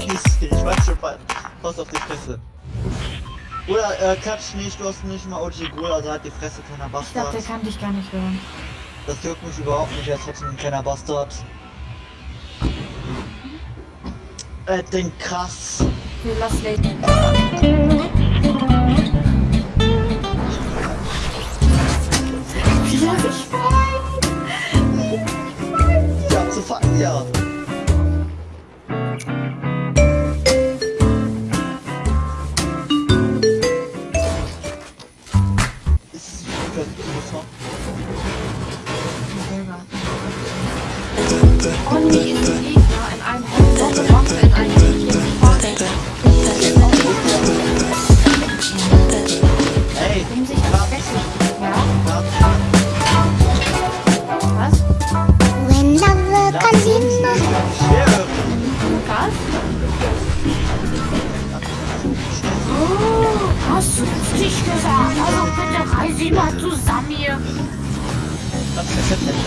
Kiste, ich weiß schon mal. Pass auf die Fresse. Oder äh, Katsch nicht, du hast nicht mal OG Ghoul, also hat die Fresse, kleiner Bastard. Ich dachte, der kann dich gar nicht hören. Das juckt mich überhaupt nicht, er ist trotzdem ein kleiner Bastard. Äh, den krass. Lass lassen Lady. Wie ich war? Zu fassen,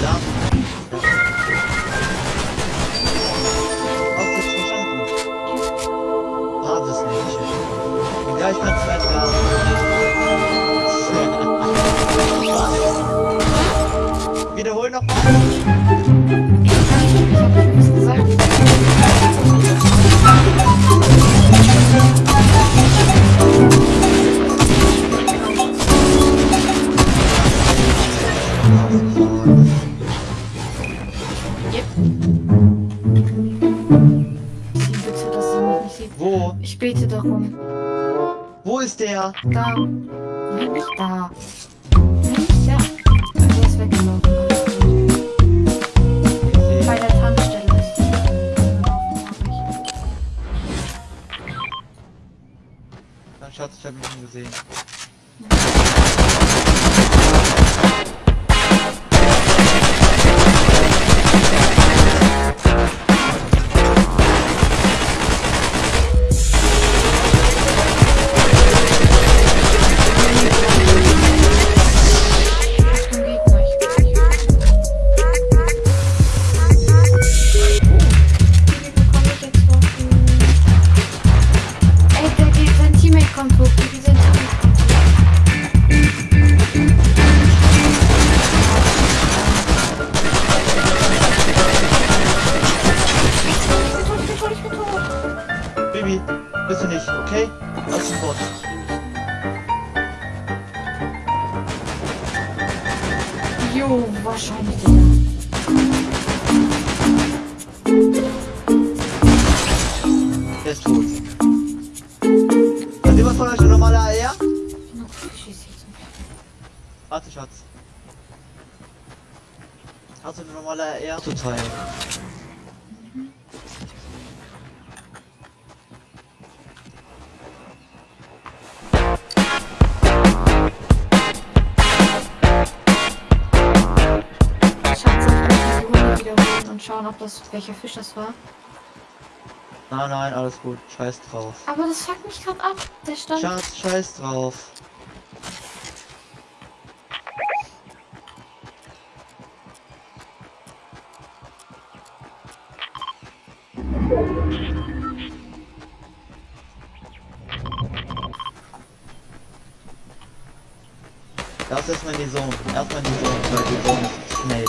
da. Hast du es? Hat es nicht. Ja, ich kann es gleich sagen. Wiederhol noch mal. Ich hab nichts gesagt. Darum. Wo ist der? Da. Da. Jo, wahrscheinlich der. Der ist tot. Hat jemand von euch eine normale AR? Ich bin noch schieß jetzt. Warte, Schatz. Hast du eine normale AR? Total. Schatz, schauen, ob das welcher Fisch das war? Nein, nein, alles gut. Scheiß drauf. Aber das fuckt mich gerade ab. Der stand. Schatz, scheiß drauf. Das ist erstmal in die Zone. Erstmal die Zone, weil die Zone ist schnell.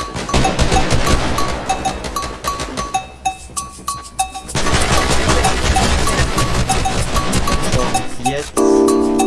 Yes.